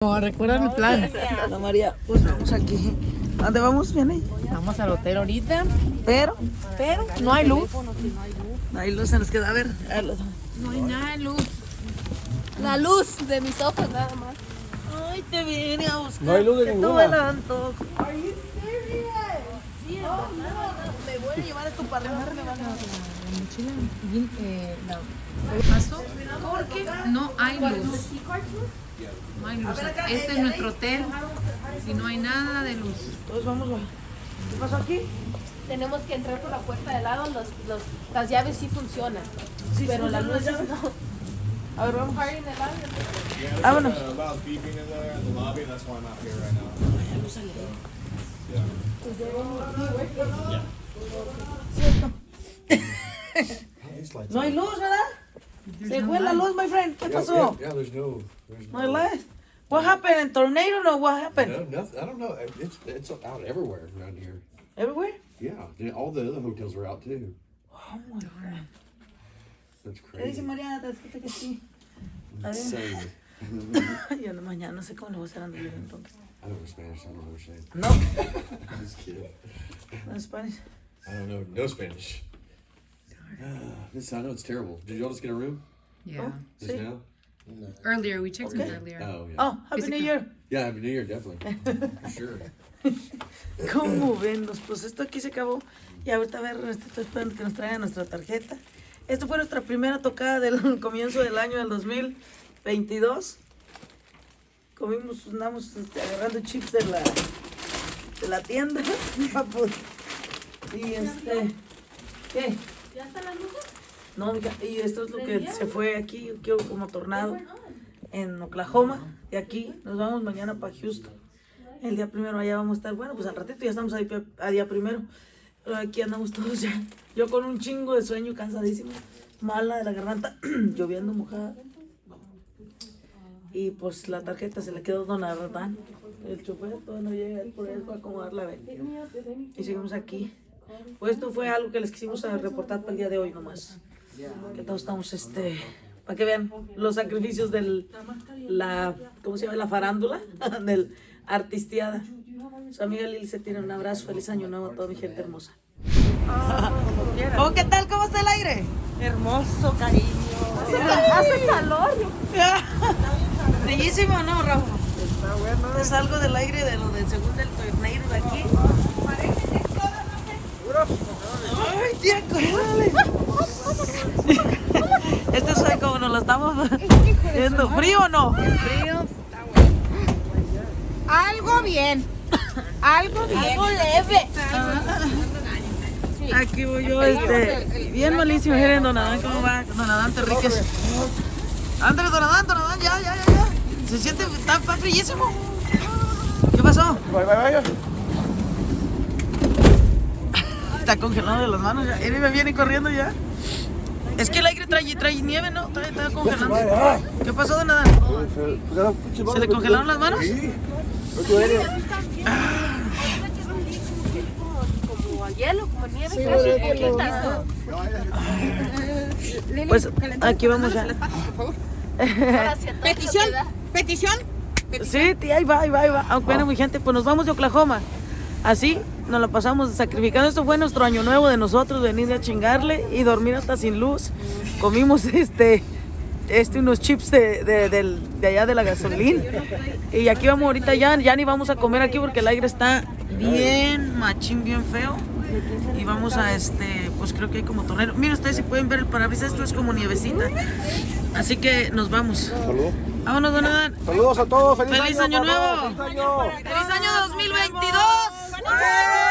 No, recuerda mi plan. Ana María, pues vamos aquí. ¿A dónde vamos? Viene. Vamos al hotel ahorita, Pero, pero no hay luz. ahí luz se nos queda a ver. a los- No hay nada de luz. La luz de mis ojos nada más. Ay, te vine a buscar. No hay luz de que ninguna. tuve el antojo. Me voy a llevar esto para arreglarme. van a- La mochila bien, eh, paso porque no hay luz. No hay luz. Este es nuestro hotel y no hay nada de luz. Entonces vamos a... ¿Qué pasó aquí? Tenemos que entrar por la puerta de lado. Los, los, las llaves sí funcionan. Sí, pero las luces llaves. no. A ver, vamos. Vámonos. No hay luz. Se fue la luz, my friend. ¿Qué pasó? Yeah, there's no. There's No hay luz. What happened? In tornado? No, what happened? No, nothing. I don't know. It's it's out everywhere around here. Everywhere? Yeah, yeah, all the other hotels are out too. Oh, my God. That's ¿Qué dice crazy. Te escucha que sí. Insane. Yo no, mañana no sé cómo le voy a hacer a entonces. I don't know Spanish. I don't know what. No, I'm just kidding. en Spanish. I don't know no Spanish. Ah, this I know it's terrible. Did y'all just get a room Yeah. just now? Earlier, we checked it Okay. earlier. Oh yeah. Oh, Happy New Year. Yeah, Happy New Year, definitely. For sure. ¿Cómo ven? Nos- Pues esto aquí se acabó. Y ahorita a ver, este, estoy esperando que nos traigan nuestra tarjeta. Esta fue nuestra primera tocada del comienzo del año del 2022. Comimos, andamos este, agarrando chips de la, de la tienda. y este, ¿qué? ¿Ya están las luces? No, y esto es lo que se fue aquí, como tornado en Oklahoma. Y aquí nos vamos mañana para Houston. El día primero allá vamos a estar. Bueno, pues al ratito ya estamos ahí a día primero. Pero aquí andamos todos ya. Yo con un chingo de sueño, cansadísimo. Mala de la garganta, lloviendo mojada. Y pues la tarjeta se le quedó Don Ardán. El chofer todavía no llega, él por él va a acomodar la venta. Y seguimos aquí. Pues esto fue algo que les quisimos reportar para el día de hoy nomás. Que todos estamos, este, para que vean los sacrificios del, la, ¿cómo se llama? La farándula, del artisteada. Su amiga Lili se tiene un abrazo, feliz año nuevo a toda mi gente hermosa. ¿Cómo qué tal? ¿Cómo está el aire? Hermoso, cariño. Hace calor. Bellísimo, ¿no, Rafa? Está bueno. Es algo del aire de lo del segundo del tornado de aquí. Ay, tía, córrele. Este es estamos viendo. ¿Frío o no? Algo bien. Algo bien. Algo leve. Aquí voy yo, este, bien malísimo. Miren, don Adán, ¿cómo va? Don Adán Terríquez. Ándale, don Adán, don Adán, ya, ya, ya, ya. Se siente, está, está frillísimo. ¿Qué pasó? Está congelado de las manos ya. Él me viene corriendo ya. Es que el aire trae, trae nieve, ¿no? Trae, está congelando. ¿Qué pasó, don Adán? ¿Se le congelaron las manos? Como hielo, como nieve. casi. Pues aquí vamos ya. Petición, petición. Sí, tía, ahí va, ahí va, ahí va. Ah, bueno, mi gente, pues nos vamos de Oklahoma. Así nos lo pasamos sacrificando. Esto fue nuestro año nuevo de nosotros, venir a chingarle y dormir hasta sin luz. Comimos este, este unos chips de, de, de allá de la gasolina. Y aquí vamos ahorita ya, ya ni vamos a comer aquí porque el aire está bien machín, bien feo. Y vamos a este, pues creo que hay como tornero. Miren ustedes si pueden ver el parabrisas, esto es como nievecita. Así que nos vamos. Saludos. Vámonos, don Adán. Saludos a todos. Feliz, ¡Feliz año papá. nuevo! Feliz año. ¡Feliz One time.